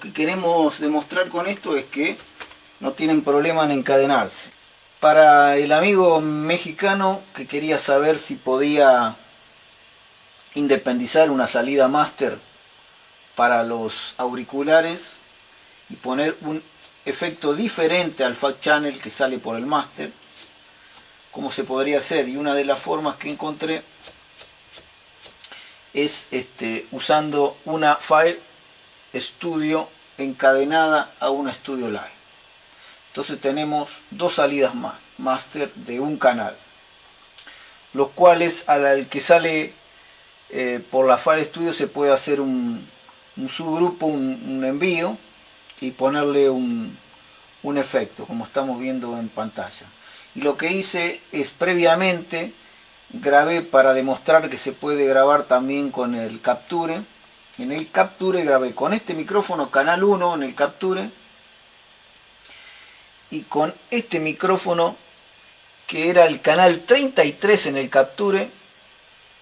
que queremos demostrar con esto es que no tienen problema en encadenarse. Para el amigo mexicano que quería saber si podía independizar una salida máster para los auriculares y poner un efecto diferente al fact channel que sale por el máster cómo se podría hacer y una de las formas que encontré es este, usando una Fire Studio encadenada a una Studio Live. Entonces tenemos dos salidas más master de un canal los cuales al que sale eh, por la Fire Studio se puede hacer un, subgrupo, un, envío y ponerle un, un efecto como estamos viendo en pantalla. Y lo que hice es previamente grabé para demostrar que se puede grabar también con el Capture en el Capture grabé con este micrófono canal 1 en el Capture y con este micrófono que era el canal 33 en el Capture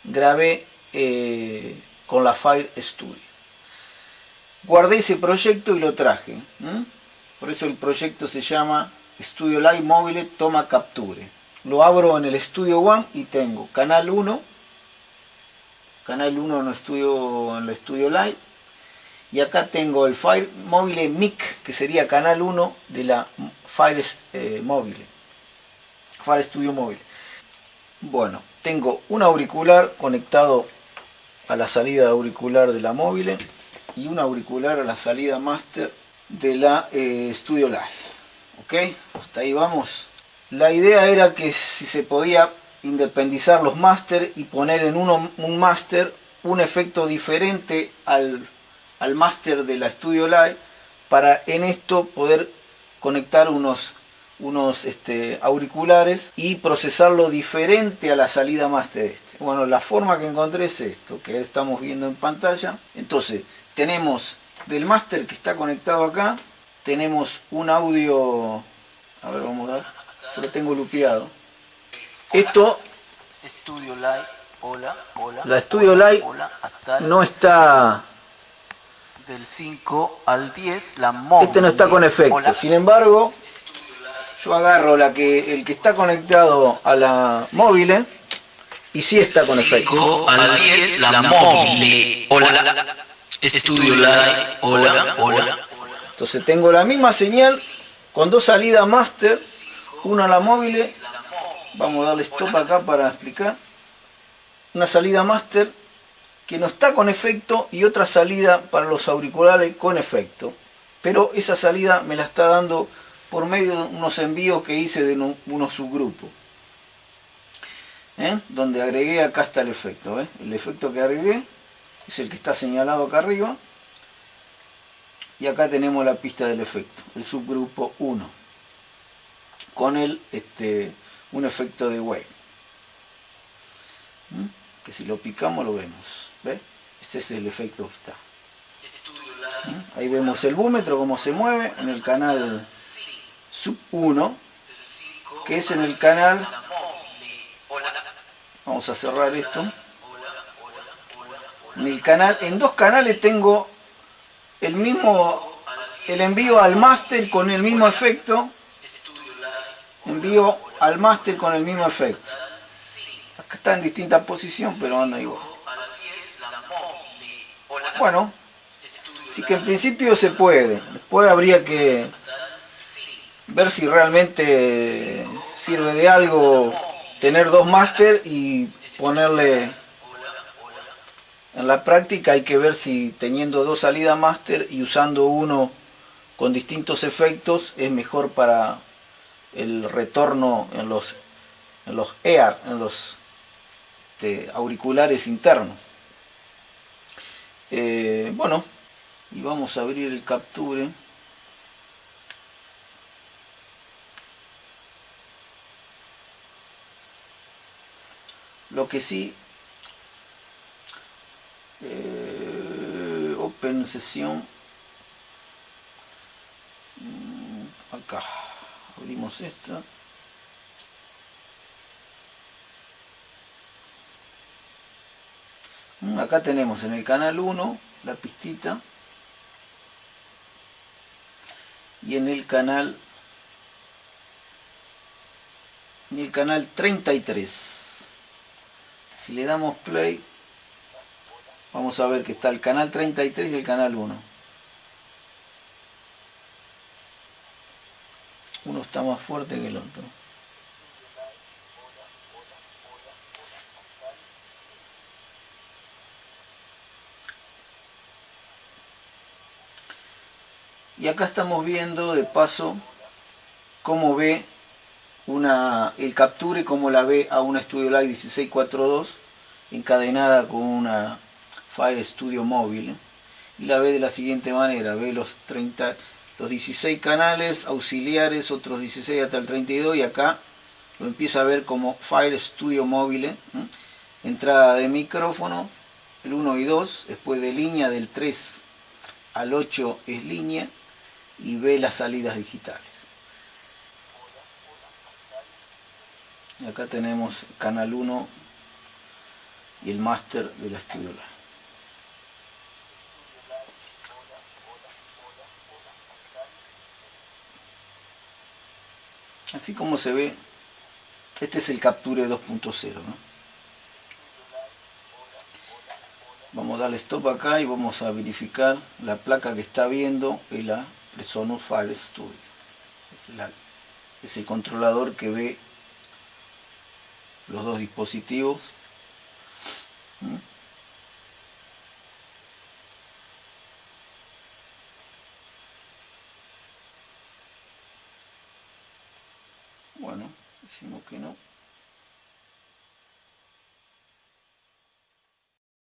grabé eh, con la Fire Studio guardé ese proyecto y lo traje por eso el proyecto se llama Studio Live Mobile toma capture. Lo abro en el Studio One y tengo canal 1, canal 1 en el Studio, en el Studio Live, y acá tengo el Fire Mobile Mic, que sería canal 1 de la Fire eh, Mobile, Fire Studio Mobile. Bueno, tengo un auricular conectado a la salida auricular de la móvil y un auricular a la salida master de la eh, Studio Live. Ok hasta ahí vamos. La idea era que si se podía independizar los máster y poner en uno un máster un efecto diferente al, al máster de la Studio Live para en esto poder conectar unos unos este, auriculares y procesarlo diferente a la salida máster este. Bueno, la forma que encontré es esto, que estamos viendo en pantalla. Entonces, tenemos del máster que está conectado acá, tenemos un audio, a ver, vamos a ver, yo lo tengo lupeado. Esto, Studio Live, hola, hola. La Studio Live no está... Del 5 al 10, la móvil. Este no está con efecto, sin embargo, yo agarro la que el que está conectado a la móvil y sí está con efecto. 5 al 10, la móvil. Hola, Studio Live, hola, hola. Entonces tengo la misma señal con dos salidas master, una a la móvil, vamos a darle stop acá para explicar, una salida master que no está con efecto y otra salida para los auriculares con efecto. Pero esa salida me la está dando por medio de unos envíos que hice de unos subgrupos. ¿Eh? Donde agregué, acá está el efecto. El efecto que agregué es el que está señalado acá arriba y acá tenemos la pista del efecto, el subgrupo 1, con el, este, un efecto de wave. ¿Mm? Que si lo picamos lo vemos. ¿Ve? Este es el efecto que está. ¿Mm? Ahí vemos el búmetro, cómo se mueve en el canal sub 1, que es en el canal... Vamos a cerrar esto. En el canal, en dos canales tengo el mismo el envío al máster con el mismo efecto envío al máster con el mismo efecto. Acá está en distinta posición pero anda igual bueno así que en principio se puede. Después habría que ver si realmente sirve de algo tener dos máster y ponerle en la práctica. Hay que ver si teniendo dos salidas máster y usando uno con distintos efectos es mejor para el retorno en los, en los EAR, en los este, auriculares internos. Eh, bueno, y vamos a abrir el capture. Lo que sí eh, open sesión mm, acá abrimos esta mm, acá tenemos en el canal 1 la pistita. Y en el canal en el canal 33 si le damos play vamos a ver que está el canal 33 y el canal 1 uno está más fuerte que el otro Y acá estamos viendo de paso cómo ve una, el capture, cómo la ve a una Studio Live 1642 encadenada con una Fire Studio móvil. Y la ve de la siguiente manera, ve los 30, los 16 canales auxiliares, otros 16 hasta el 32 y acá lo empieza a ver como Fire Studio móvil. Entrada de micrófono, el 1 y 2, después de línea del 3 al 8 es línea y ve las salidas digitales. Y acá tenemos canal 1 y el máster de la Studio Así como se ve, este es el Capture 2.0. Vamos a darle stop acá y vamos a verificar la placa que está viendo y la Presonus File Studio. Es, el controlador que ve los dos dispositivos. Bueno, decimos que no.